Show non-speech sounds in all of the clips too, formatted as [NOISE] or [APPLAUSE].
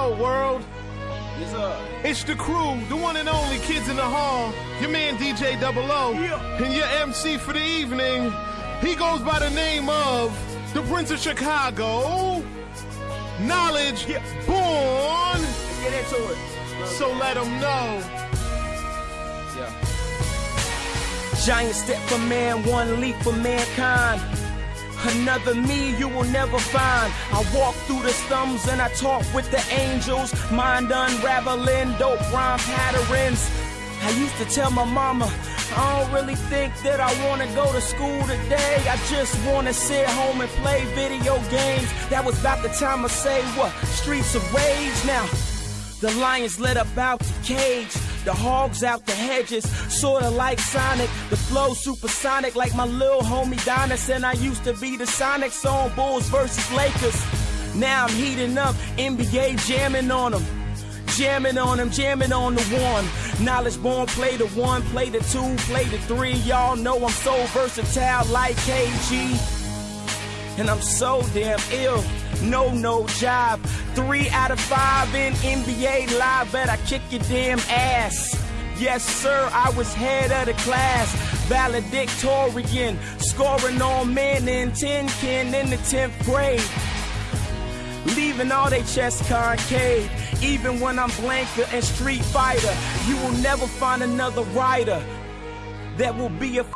Hello, world. Yes, sir. It's the crew, the one and only kids in the hall. Your man DJ Double O, Yeah. and your MC for the evening. He goes by the name of the Prince of Chicago. Naledge Yeah. born. Let's get into it. So let him know. Yeah. Giant step for man, one leap for mankind. Another me you will never find. I walk through the slums and I talk with the angels. Mind unraveling dope rhyme patterns. I used to tell my mama, I don't really think that I wanna go to school today. I just wanna sit home and play video games. That was about the time I say what? Streets of rage now. The lions let up out the cage. The hogs out the hedges, sorta like Sonic. The flow supersonic like my little homie Donnis. And I used to be the Sonics on Bulls versus Lakers. Now I'm heating up, NBA jamming on them. Jamming on them, jamming on the one. Naledge born, play the one, play the two, play the three. Y'all know I'm so versatile like KG. And I'm so damn ill. No, no job. Three out of five in NBA live. Bet I kick your damn ass. Yes, sir, I was head of the class. Valedictorian. Scoring all men in 10 kin in the 10th grade. Leaving all they chests concave. Even when I'm Blanka and Street Fighter, you will never find another rider that will be a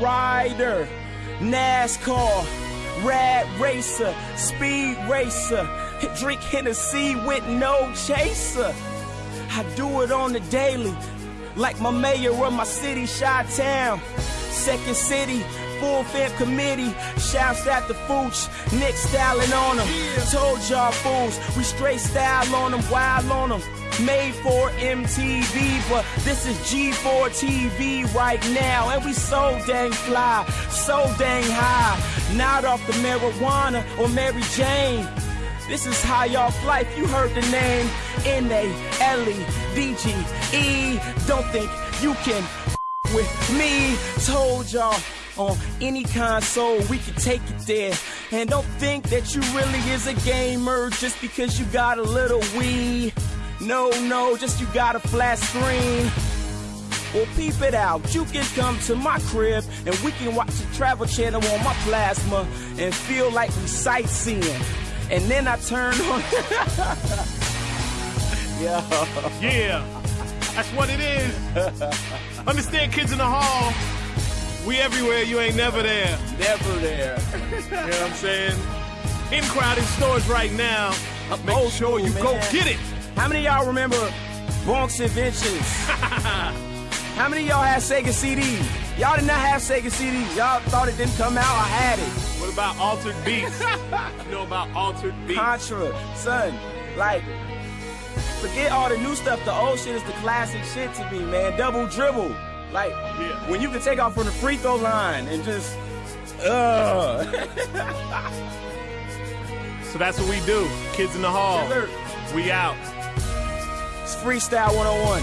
rider. NASCAR, rad racer, speed racer, drink Hennessy with no chaser. I do it on the daily, like my mayor of my city, Chi Town. Second city, full fam committee. Shouts at the Fooch, Nick styling on them. Told y'all fools, we straight style on them, wild on them. Made for MTV, but this is G4 TV right now. And we so dang fly, so dang high. Not off the marijuana or Mary Jane. This is high off life, you heard the name. N-A-L-E, D-G-E. Don't think you can with me. Told y'all on any console we can take it there. And don't think that you really is a gamer just because you got a little Wii. No, no, just you got a flat screen. Well, peep it out. You can come to my crib and we can watch the travel channel on my plasma and feel like we sightseeing. And then I turn on. [LAUGHS] yeah. Yeah, that's what it is. Understand, kids in the hall. We everywhere, you ain't never there. Never there. [LAUGHS] You know what I'm saying? In crowded stores right now. Make old sure you school, go get it. How many of y'all remember Bronx Inventions? [LAUGHS] How many of y'all had Sega CDs? Y'all did not have Sega CDs. Y'all thought it didn't come out. I had it. What about Altered Beast? [LAUGHS] you know about Altered Beast? Contra, son. Like, forget all the new stuff. The old shit is the classic shit to me, man. Double dribble. Like, Yeah. when you can take off from the free throw line and just, uh. [LAUGHS] So that's what we do. Kids in the hall. Yes. We out. It's freestyle 101.